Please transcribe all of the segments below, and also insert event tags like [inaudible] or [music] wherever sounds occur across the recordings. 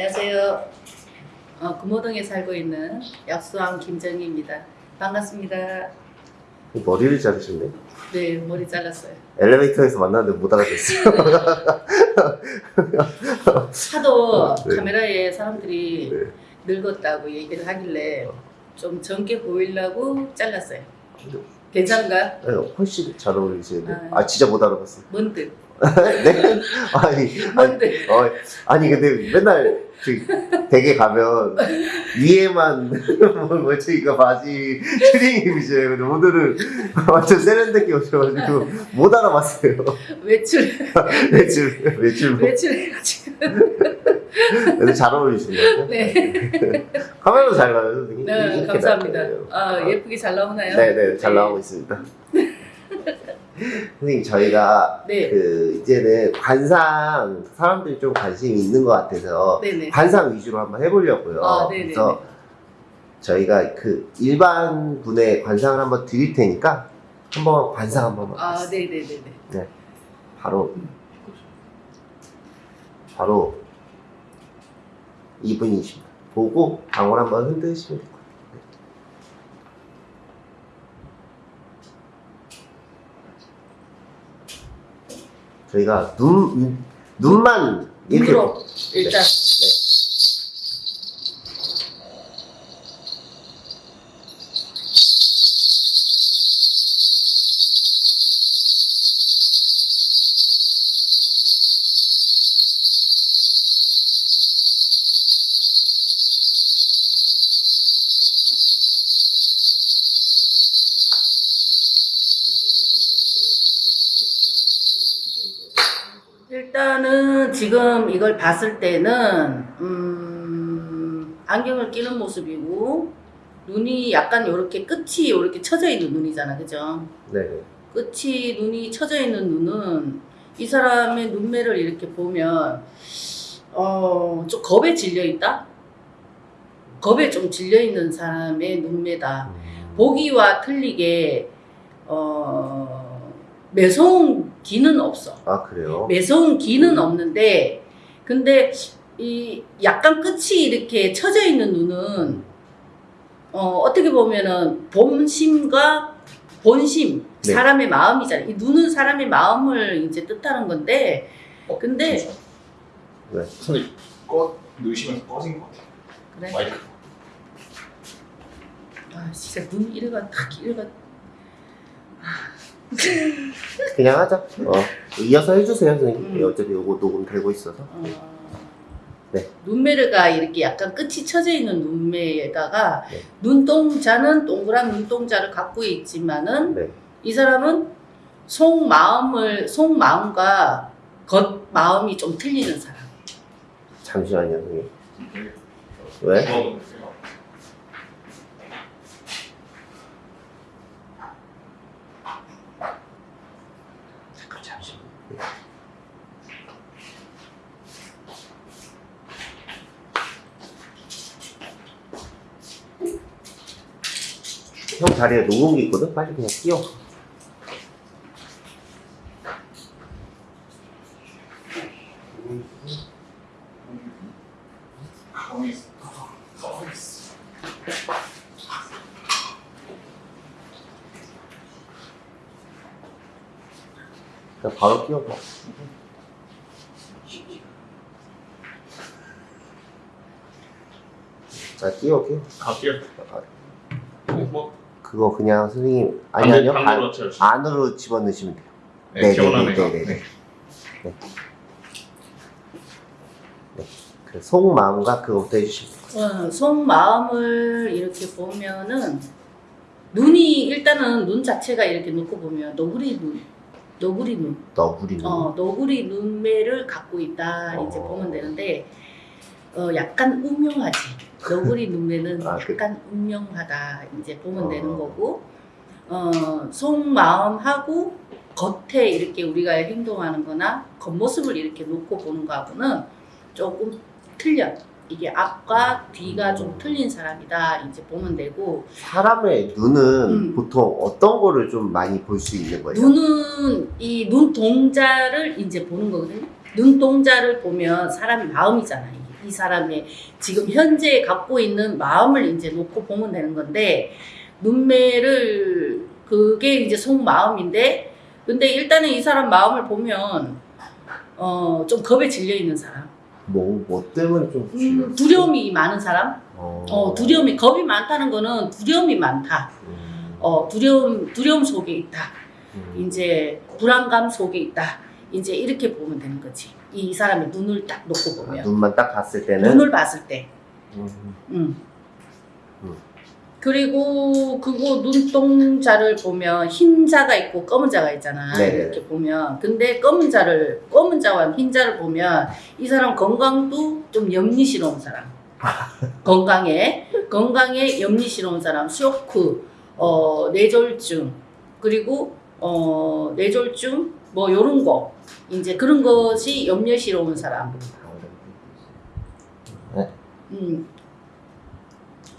안녕하세요. 어, 금호동에 살고 있는 약수왕 김정희입니다. 반갑습니다. 머리를 자르셨네. 네, 머리 잘랐어요. 엘리베이터에서 만났는데 못 알아듣었어요. [laughs] 하도 네. 카메라에 사람들이 네. 늙었다고 얘기를 하길래 좀 젊게 보이려고 잘랐어요. 괜찮은가? 네, 훨씬 잘 어울리시는데. 아. 아, 진짜 못 알아봤어요. 뭔들, [laughs] 네? 아니, 아니. 어, 아니, 근데 맨날 그 댁에 가면 위에만 뭐, 뭐 저희가 바지 트레이닝이세요. 근데 오늘은 완전 세련되게 오셔가지고 못 알아봤어요. 외출, [laughs] 외출, 외출. 외출해가지고. 근데 잘 어울리시네요. 네, [laughs] 카메라도 잘 나와요. 네 감사합니다. 아, 예쁘게 잘 나오나요? 네네 잘 나오고 있습니다. 선생님 저희가 네, 그 이제는 관상 사람들이 좀 관심이 있는 것 같아서 네네. 관상 위주로 한번 해보려고요. 아, 네네네. 그래서 저희가 그 일반 분의 관상을 한번 드릴 테니까 한번 관상 한번 아, 네네네 네. 바로 바로 이분이십니다. 보고 방울 한번 흔드시면 될 것 같아요. 저희가 눈 눈만 이렇게 눈으로 일단. 일단 지금 이걸 봤을 때는 음, 안경을 끼는 모습이고 눈이 약간 이렇게 끝이 이렇게 쳐져 있는 눈이잖아, 그죠? 네. 끝이 눈이 쳐져 있는 눈은 이 사람의 눈매를 이렇게 보면 어, 좀 겁에 질려 있다. 겁에 좀 질려 있는 사람의 눈매다. 보기와 틀리게 어, 매서운 기는 없어. 아 그래요? 매서운 기는 없는데 근데 이 약간 끝이 이렇게 쳐져 있는 눈은 어, 어떻게 보면은 본심과 본심 네. 사람의 마음이잖아. 이 눈은 사람의 마음을 이제 뜻하는 건데 어, 근데 잠시만요. 네. 선생님 꺼 넣으시면서 꺼진 것 같아요. 그래. 마이크. 아 진짜 눈 이래가 탁 이래가 [laughs] 그냥 하자. 어. 이어서 해주세요, 선생님. 음. 어차피 이거 녹음 되고 있어서. 어, 네. 눈매가 이렇게 약간 끝이 쳐져 있는 눈매에다가 네. 눈동자는 동그란 눈동자를 갖고 있지만은 네. 이 사람은 속 마음을 속 마음과 겉 마음이 좀 틀리는 사람. 잠시만요, 선생님. 네. 왜? 어, 잠깐 잠시만. 형 자리에 녹음기 있거든? 빨리 그냥 끼워. 가만히 있어. 가만히 있어. 그냥 바로 끼워봐. 자, 끼워, 끼워. 갈게요. 뭐 그거 그냥 선생님, 아니, 안 아니요. 돼, 안, 채워주세요. 안으로 집어넣으시면 돼요. 네, 네, 개원하네요. 네, 네, 네, 네. 그 속마음과 그거부터 해주시면 돼요. 어, 속마음을 이렇게 보면은 눈이 일단은 눈 자체가 이렇게 놓고 보면 너구리 눈, 너구리 눈, 너구리 눈. 어, 너구리 눈매를 갖고 있다 이제 어. 보면 되는데 어, 약간 운명하지. 너구리 [laughs] 눈매는 아, 그- 약간 운명하다 이제 보면 어. 되는 거고 어, 속마음하고 겉에 이렇게 우리가 행동하는 거나 겉모습을 이렇게 놓고 보는 거하고는 조금 틀려. 이게 앞과 뒤가 좀 틀린 사람이다 이제 보면 되고 사람의 눈은 음. 보통 어떤 거를 좀 많이 볼 수 있는 거예요? 눈은 이 눈동자를 이제 보는 거거든요. 눈동자를 보면 사람의 마음이잖아요. 이 사람의 지금 현재 갖고 있는 마음을 이제 놓고 보면 되는 건데 눈매를 그게 이제 속마음인데 근데 일단은 이 사람 마음을 보면 어 좀 겁에 질려 있는 사람, 뭐, 뭐 때문에 좀 음, 두려움이 많은 사람, 어, 어 두려움이 겁이 많다는 거는 두려움이 많다. 음, 어 두려움 두려움 속에 있다. 음. 이제 불안감 속에 있다. 이제 이렇게 보면 되는 거지. 이 사람의 눈을 딱 놓고 아, 보면 눈만 딱 봤을 때는 눈을 봤을 때. 음, 음. 음. 그리고 그거 눈동자를 보면 흰 자가 있고 검은 자가 있잖아. 네. 이렇게 보면. 근데 검은 자를 검은 자와 흰 자를 보면 이 사람 건강도 좀 염리스러운 사람. [laughs] 건강에 건강에 염리스러운 사람. 쇼크, 어 뇌졸중 그리고 어 뇌졸중 뭐 요런 거 이제 그런 것이 염려스러운 사람. 네, 음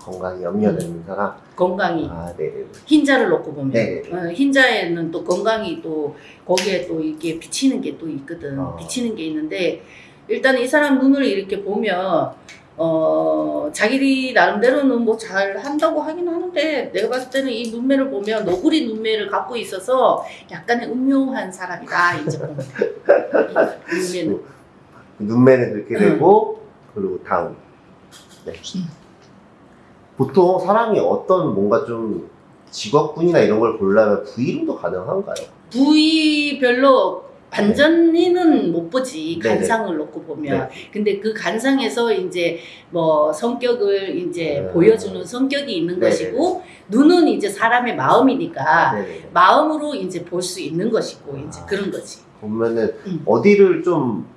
건강이 염려되는 사람 건강이 아 네네 흰자를 놓고 보면 네. 어, 흰자에는 또 건강이 또 거기에 또 이게 비치는 게 또 있거든 어. 비치는 게 있는데 일단 이 사람 눈을 이렇게 보면 어 자기들이 나름대로는 뭐 잘 한다고 하긴 하는데 내가 봤을 때는 이 눈매를 보면 너구리 눈매를 갖고 있어서 약간의 음흉한 사람이다 이제 보면 돼. 이 [laughs] 눈매는 눈매는 그렇게 음. 되고 그리고 다음 네. 음. 보통 사람이 어떤 뭔가 좀 직업군이나 이런 걸 보려면 V로도 가능한가요? 부위별로 완전히는 못 보지. 간상을 놓고 보면 네. 근데 그 간상에서 이제 뭐 성격을 이제 음. 보여주는 성격이 있는. 것이고 눈은 이제 사람의 마음이니까. 마음으로 이제 볼 수 있는 것이고 이제 아. 그런 거지 보면은 음. 어디를 좀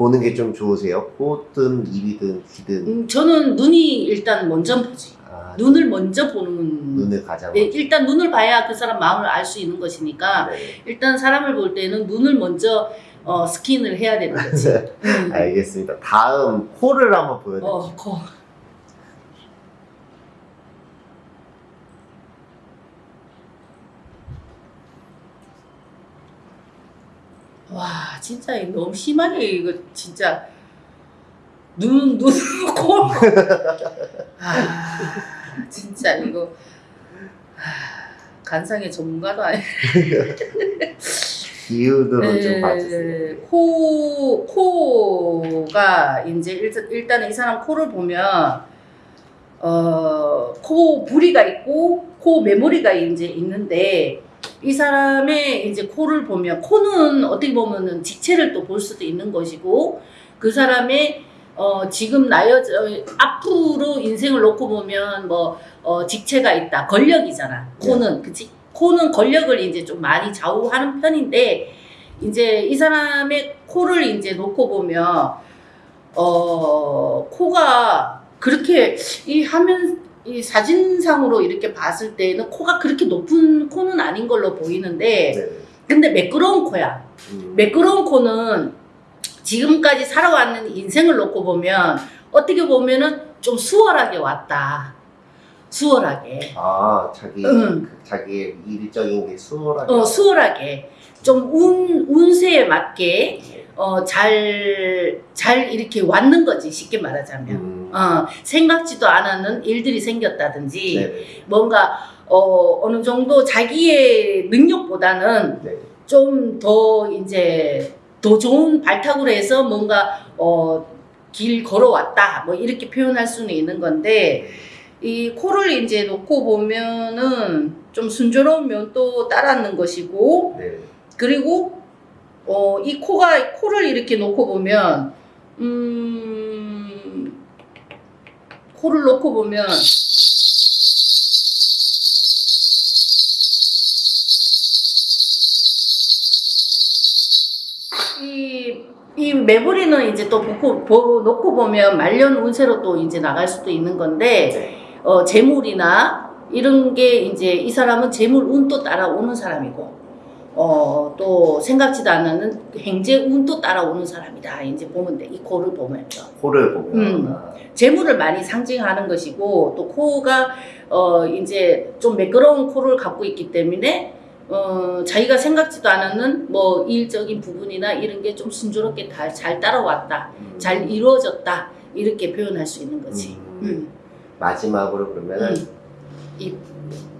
보는 게 좀 좋으세요? 코든 입이든 귀든 음, 저는 눈이 일단 먼저 보지 아, 눈을 먼저 보는 눈을 가장 네, 일단 눈을 봐야 그 사람 마음을 알 수 있는 것이니까 네. 일단 사람을 볼 때는 눈을 먼저 어, 스킨을 해야 되는 거지 음. [laughs] 알겠습니다. 다음 코를 한번 보여드릴게요. 어, 와, 진짜 너무 심하게 이거 진짜 눈, 눈, [laughs] 코. 아, 진짜 이거 아, 간상의 전문가도 아니. [laughs] 비유도로 좀 봐주세요. 네, 코, 코가 이제 일, 일단은 이 사람 코를 보면 어, 코 부리가 있고 코 메모리가 이제 있는데 이 사람의 이제 코를 보면 코는 어떻게 보면은 직체를 또 볼 수도 있는 것이고 그 사람의 어, 지금 나여 앞으로 인생을 놓고 보면 뭐 어, 직체가 있다. 권력이잖아. 코는 그치? 코는 권력을 이제 좀 많이 좌우하는 편인데 이제 이 사람의 코를 이제 놓고 보면 어 코가 그렇게 이 화면 이 사진상으로 이렇게 봤을 때는 코가 그렇게 높은 코는 아닌 걸로 보이는데 네. 근데 매끄러운 코야. 음. 매끄러운 코는 지금까지 살아왔는 인생을 놓고 보면 어떻게 보면은 좀 수월하게 왔다. 수월하게. 아 자기 응. 그 자기의 일적인 게 수월하게 어, 수월하게. 좀 운, 운세에 맞게, 어, 잘, 잘 이렇게 왔는 거지, 쉽게 말하자면. 음. 어, 생각지도 않았는 일들이 생겼다든지, 네네. 뭔가, 어, 어느 정도 자기의 능력보다는 네. 좀더 이제 더 좋은 발탁으로 해서 뭔가, 어, 길 걸어왔다, 뭐 이렇게 표현할 수는 있는 건데, 이 코를 이제 놓고 보면은 좀 순조로운 면도 따랐는 것이고, 네. 그리고 어, 이 코가 코를 이렇게 놓고 보면 음 코를 놓고 보면 이, 이 매부리는 이제 또 놓고, 보, 놓고 보면 말년 운세로 또 이제 나갈 수도 있는 건데 네. 어, 재물이나 이런 게 이제 이 사람은 재물 운도 따라오는 사람이고 어, 또 생각지도 않는 행재 운도 따라오는 사람이다. 이제 보면 돼. 이 코를 보면. 코를 보면 음. 아, 재물을 많이 상징하는 것이고 또 코가 어, 이제 좀 매끄러운 코를 갖고 있기 때문에 어, 자기가 생각지도 않았는 뭐 일적인 부분이나 이런 게 좀 순조롭게 다 잘 따라왔다. 잘 이루어졌다. 이렇게 표현할 수 있는 거지. 음. 음. 마지막으로 그러면은 음. 입.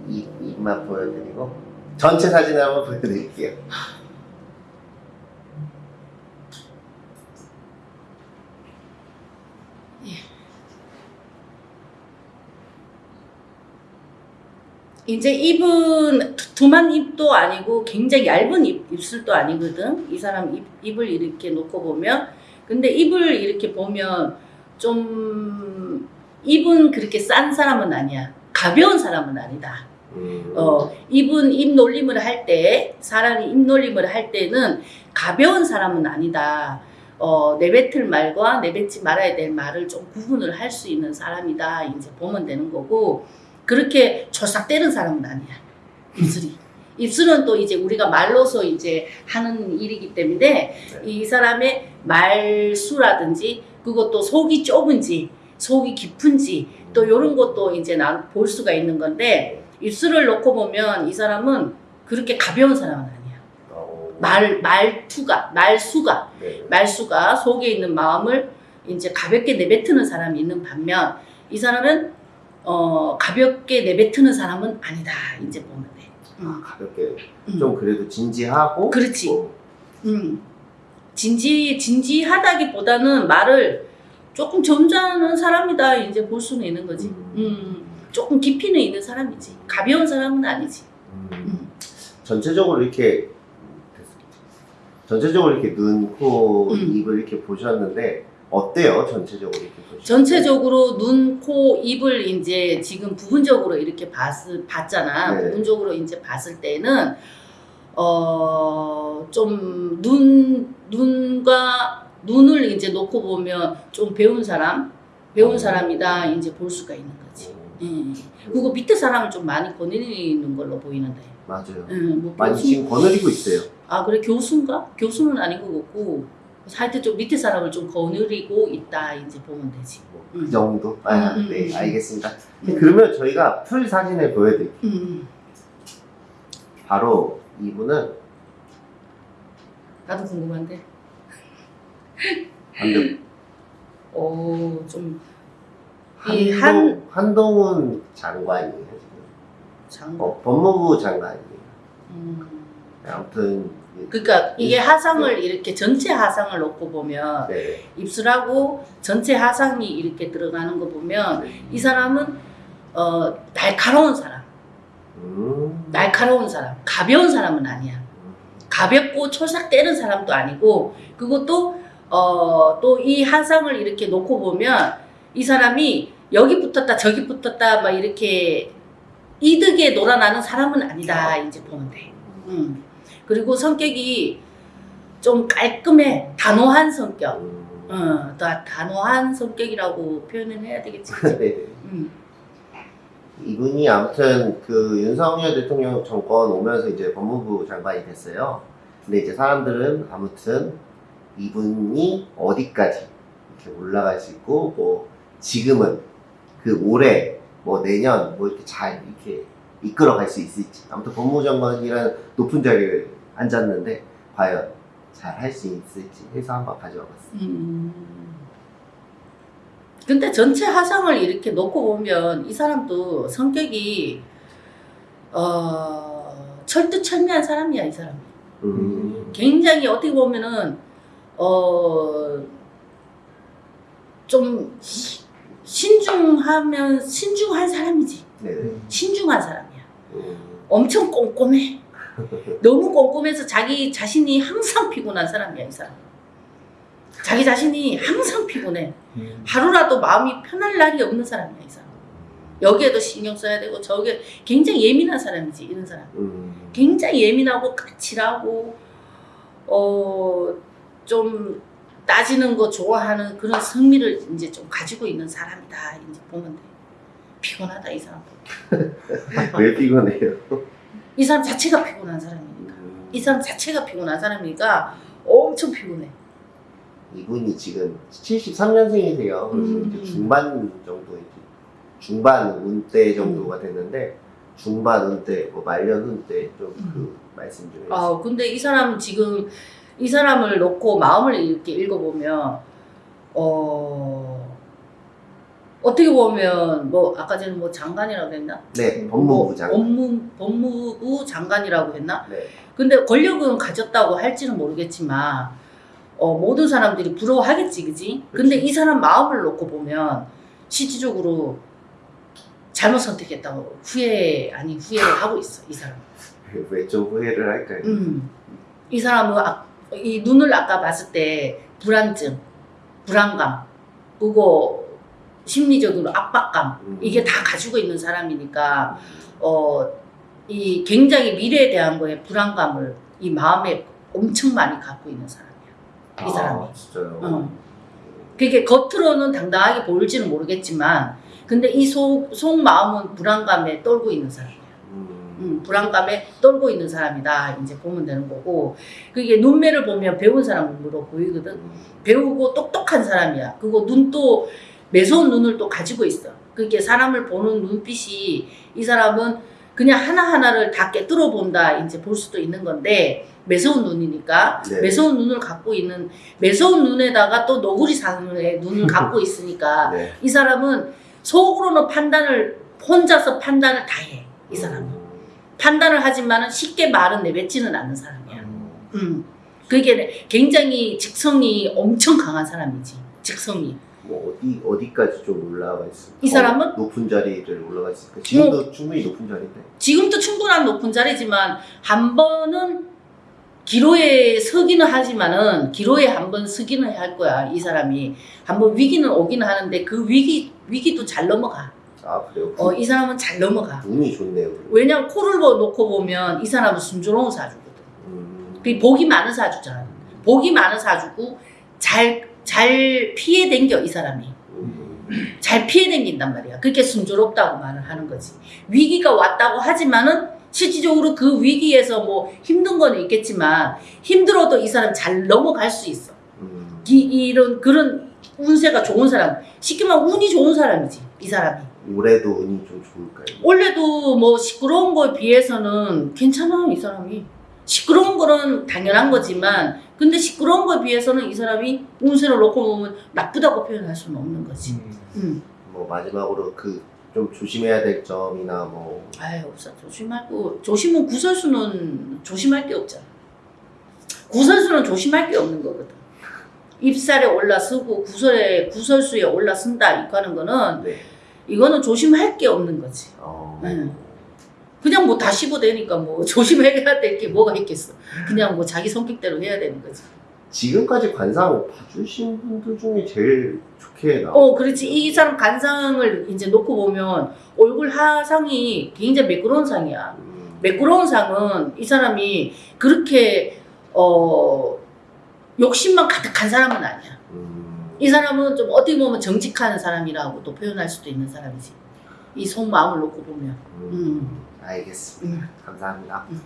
입, 입만 보여드리고 전체 사진을 한번 보여드릴게요. 이제 입은 두- 두만 입도 아니고 굉장히 얇은 입, 입술도 아니거든. 이 사람 입, 입을 이렇게 놓고 보면. 근데 입을 이렇게 보면 좀 입은 그렇게 싼 사람은 아니야. 가벼운 사람은 아니다. 음. 어, 입은 입 놀림을 할 때, 사람이 입 놀림을 할 때는 가벼운 사람은 아니다. 어, 내뱉을 말과 내뱉지 말아야 될 말을 좀 구분을 할 수 있는 사람이다. 이제 보면 되는 거고, 그렇게 조삭대는 사람은 아니야. 입술이. 입술은 또 이제 우리가 말로서 이제 하는 일이기 때문에 이 사람의 말수라든지 그것도 속이 좁은지 속이 깊은지 또 이런 것도 이제 난볼 수가 있는 건데 입술을 놓고 보면 이 사람은 그렇게 가벼운 사람은 아니야. 어, 말 말투가 말수가 네. 말수가 속에 있는 마음을 이제 가볍게 내뱉는 사람이 있는 반면 이 사람은 어 가볍게 내뱉는 사람은 아니다. 이제 보면 돼. 음. 가볍게 음. 좀 그래도 진지하고 그렇지. 뭐, 음. 진지 진지하다기보다는 말을 조금 점잖은 사람이다 이제 볼 수는 있는 거지. 음. 음. 조금 깊이는 있는 사람이지. 가벼운 사람은 아니지. 음. 음. 전체적으로 이렇게 전체적으로 이렇게 눈, 코, 음. 입을 이렇게 보셨는데 어때요? 전체적으로 이렇게 보셨 전체적으로 눈, 코, 입을 이제 지금 부분적으로 이렇게 봤, 봤잖아. 네. 부분적으로 이제 봤을 때는 어, 좀 눈, 눈과 눈을 이제 놓고 보면 좀 배운 사람, 배운 어. 사람이다 이제 볼 수가 있는 거지. 음. 예. 그리고 밑에 사람을 좀 많이 거느리는 걸로 보이는데. 맞아요. 예, 뭐 많이 교수, 지금 거느리고 있어요. 아 그래 교수인가? 교수는 아닌 것 같고 하여튼 좀 밑에 사람을 좀 거느리고 있다 이제 보면 되지. 뭐 음. 그 정도? 아, 음, 음, 네, 음. 알겠습니다. 음. 그러면 저희가 풀 사진을 보여드릴게요. 음, 바로 이분은 나도 궁금한데. 한동, 오, 좀, 이 한, 한동, 한동훈 장관이에요. 지금. 장관. 어, 법무부 장관이에요. 음. 아무튼 그러니까 이게 하상을 이렇게 전체 하상을 놓고 보면 네. 입술하고 전체 하상이 이렇게 들어가는 거 보면 이 사람은 어, 날카로운 사람, 음. 날카로운 사람, 가벼운 사람은 아니야. 가볍고 초삭대는 사람도 아니고 그것도 어, 또 이 하상을 이렇게 놓고 보면 이 사람이 여기 붙었다 저기 붙었다 막 이렇게 이득에 놀아나는 사람은 아니다 이제 보면 돼. 음. 그리고 성격이 좀 깔끔해 단호한 성격. 음. 어, 다 단호한 성격이라고 표현을 해야 되겠지. 네. 음. 이분이 아무튼 그 윤석열 대통령 정권 오면서 이제 법무부 장관이 됐어요. 근데 이제 사람들은 아무튼 이분이 어디까지 이렇게 올라갈 수 있고 뭐 지금은 그 올해 뭐 내년 뭐 이렇게 잘 이렇게 이끌어갈 수 있을지 아무튼 법무부 장관이라는 높은 자리에 앉았는데 과연 잘 할 수 있을지 해서 한번 가져와 봤습니다. 음. 근데 전체 하상을 이렇게 놓고 보면 이 사람도 성격이 어, 철두철미한 사람이야 이 사람. 음. 굉장히 어떻게 보면은 어, 좀 신중하면 신중한 사람이지. 네. 신중한 사람이야. 음. 엄청 꼼꼼해. 너무 꼼꼼해서 자기 자신이 항상 피곤한 사람이야 이 사람. 자기 자신이 항상 피곤해. 하루라도 마음이 편할 날이 없는 사람이야 이 사람. 여기에도 신경 써야 되고 저게 굉장히 예민한 사람이지 이런 사람. 음. 굉장히 예민하고 까칠하고 어 좀 따지는 거 좋아하는 그런 성미를 이제 좀 가지고 있는 사람이다 이제 보면 돼. 피곤하다 이 사람. [laughs] 왜 피곤해요? 이 사람 자체가 피곤한 사람이니까. 음. 이 사람 자체가 피곤한 사람이니까 엄청 피곤해. 이분이 지금 73년생이세요. 그래서 음. 이제 중반 정도 이제 중반 운대 정도가 됐는데 중반 은퇴, 뭐 말년 은퇴 좀그 말씀 좀 해주세요. 아 근데 이 사람 지금 이 사람을 놓고 마음을 이렇게 읽어보면 어 어떻게 보면 뭐 아까 전에 뭐 장관이라고 했나? 네, 법무부 장관. 법무, 법무부 장관이라고 했나? 네. 근데 권력은 가졌다고 할지는 모르겠지만 어, 모든 사람들이 부러워하겠지, 그지? 근데. 이 사람 마음을 놓고 보면 실질적으로 잘못 선택했다고 후회 아니 후회를 하고 있어, 이 사람. [laughs] 왜 좀 후회를 할까요? 음. 이 사람은 아, 이 눈을 아까 봤을 때 불안증, 불안감, 그거 심리적으로 압박감 음. 이게 다 가지고 있는 사람이니까 어, 이 굉장히 미래에 대한 거에 불안감을 이 마음에 엄청 많이 갖고 있는 사람이야. 이 사람이. 아, 진짜요? 어. 그게 겉으로는 당당하게 보일지는 모르겠지만, 근데 이 속, 속 마음은 불안감에 떨고 있는 사람이야. 음. 음, 불안감에 떨고 있는 사람이다. 이제 보면 되는 거고, 그게 눈매를 보면 배운 사람으로 보이거든. 음. 배우고 똑똑한 사람이야. 그리고 눈도 매서운 눈을 또 가지고 있어. 그게 사람을 보는 눈빛이 이 사람은 그냥 하나하나를 다 깨뚫어 본다. 이제 볼 수도 있는 건데 매서운 눈이니까 네. 매서운 눈을 갖고 있는 매서운 눈에다가 또 너구리 상의 눈을 [laughs] 갖고 있으니까 네. 이 사람은 속으로는 판단을 혼자서 판단을 다 해. 이 사람은 음. 판단을 하지만은 쉽게 말은 내뱉지는 않는 사람이야. 음. 음. 그게 굉장히 직성이 엄청 강한 사람이지. 직성이. 뭐 어디 어디까지 좀 올라가 있을까? 이 사람은? 높은 자리를 올라가 있을까? 지금도 충분히 높은 자리인데. 지금도 충분한 높은 자리지만 한 번은 기로에 서기는 하지만은 기로에 한 번 서기는 할 거야 이 사람이 한 번 위기는 오기는 하는데 그 위기 위기도 잘 넘어가 아 그래요? 어 이 사람은 잘 넘어가 운이 좋네요. 왜냐면 코를 보- 놓고 보면 이 사람은 순조로운 사주거든 음. 그 복이 많은 사주잖아 복이 많은 사주고 잘 잘 피해 댕겨 이 사람이 음. 잘 피해 댕긴단 말이야. 그게 순조롭다고 말을 하는 거지. 위기가 왔다고 하지만은 실질적으로 그 위기에서 뭐 힘든 건 있겠지만 힘들어도 이 사람 잘 넘어갈 수 있어. 음. 이, 이런 그런 운세가 좋은 사람. 쉽게 말하면 운이 좋은 사람이지. 이 사람이. 올해도 운이 좀 좋을까요? 원래도 뭐 시끄러운 거에 비해서는 괜찮아 이 사람이. 시끄러운 거는 당연한 거지만 근데 시끄러운 거에 비해서는 이 사람이 운세를 놓고 보면 나쁘다고 표현할 수는 없는 거지. 음. 뭐 마지막으로 그 좀 조심해야 될 점이나 뭐 아유 없어 조심할 거 조심은 구설수는 조심할 게 없잖아 구설수는 조심할 게 없는 거거든 입살에 올라서고 구설에 구설수에 올라선다 이거 하는 거는 네. 이거는 조심할 게 없는 거지 어. 네. 그냥 뭐 다 씹어대니까 뭐 [laughs] 조심해야 될 게 뭐가 있겠어 그냥 뭐 자기 성격대로 해야 되는 거지 지금까지 관상 봐주신 분들 중에 제일 좋게 나와. 어 그렇지 이 사람 간상을 이제 놓고 보면 얼굴 하상이 굉장히 매끄러운 상이야 음. 매끄러운 상은 이 사람이 그렇게 어 욕심만 가득한 사람은 아니야. 음. 이 사람은 좀 어떻게 보면 정직한 사람이라고 또 표현할 수도 있는 사람이지. 이 속마음을 놓고 보면. 음. 음. 알겠습니다. 음. 감사합니다. 음.